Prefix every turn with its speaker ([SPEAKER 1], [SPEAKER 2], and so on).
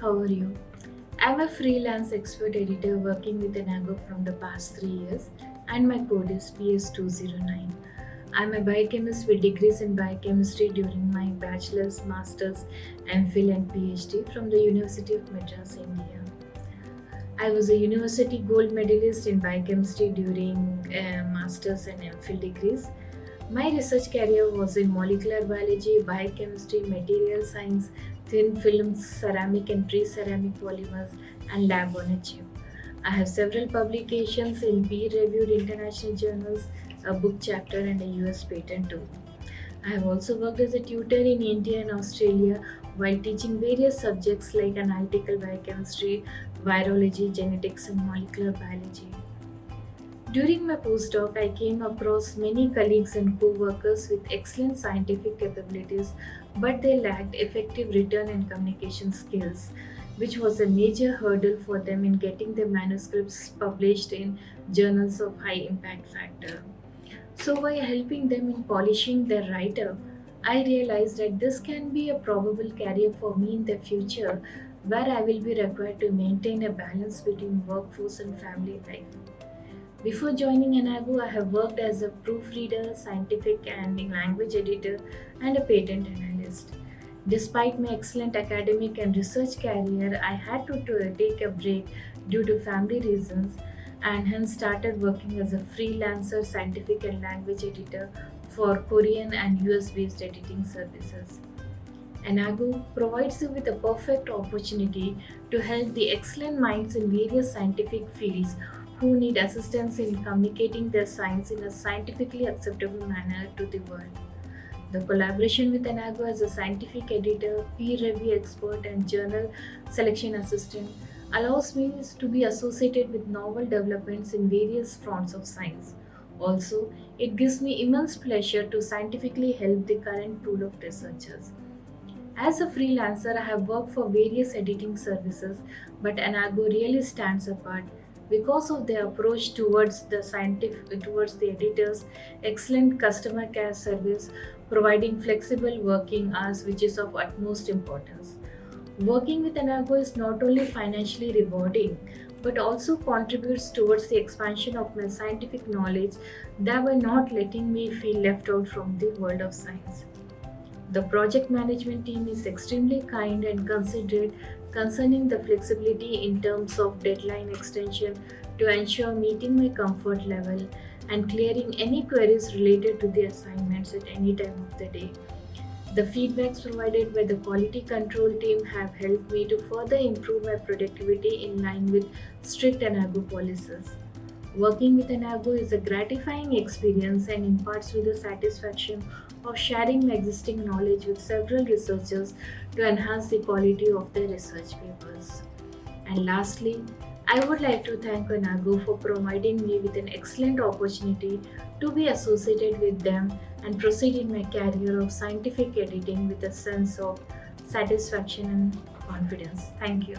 [SPEAKER 1] how are you? I'm a freelance expert editor working with Enago from the past three years, and my code is PS209. I'm a biochemist with degrees in biochemistry during my bachelor's, master's, MPhil, and PhD from the University of Madras, India. I was a university gold medalist in biochemistry during uh, master's and MPhil degrees. My research career was in molecular biology, biochemistry, material science, thin films, ceramic and pre-ceramic polymers, and lab on a chip. I have several publications in peer-reviewed international journals, a book chapter, and a US patent too. I have also worked as a tutor in India and Australia while teaching various subjects like analytical biochemistry, virology, genetics, and molecular biology. During my postdoc, I came across many colleagues and co-workers with excellent scientific capabilities, but they lacked effective return and communication skills, which was a major hurdle for them in getting their manuscripts published in journals of high impact factor. So by helping them in polishing their writer, I realized that this can be a probable career for me in the future where I will be required to maintain a balance between workforce and family life. Before joining Enago, I have worked as a proofreader, scientific and language editor, and a patent analyst. Despite my excellent academic and research career, I had to, take a break due to family reasons and hence started working as a freelancer scientific and language editor for Korean and US based editing services. Enago provides you with a perfect opportunity to help the excellent minds in various scientific fields who need assistance in communicating their science in a scientifically acceptable manner to the world. The collaboration with Enago as a scientific editor, peer review expert, and journal selection assistant allows me to be associated with novel developments in various fronts of science. Also, it gives me immense pleasure to scientifically help the current pool of researchers. As a freelancer, I have worked for various editing services, but Enago really stands apart because of their approach towards the scientific towards the editors excellent customer care service providing flexible working hours which is of utmost importance. Working with enago is not only financially rewarding but also contributes towards the expansion of my scientific knowledge thereby not letting me feel left out from the world of science the project management team is extremely kind and considerate concerning the flexibility in terms of deadline extension to ensure meeting my comfort level and clearing any queries related to the assignments at any time of the day. The feedbacks provided by the quality control team have helped me to further improve my productivity in line with strict Enago policies. Working with Enago is a gratifying experience and imparts me the satisfaction of sharing my existing knowledge with several researchers to enhance the quality of their research papers. And lastly, I would like to thank Enago for providing me with an excellent opportunity to be associated with them and proceed in my career of scientific editing with a sense of satisfaction and confidence. Thank you.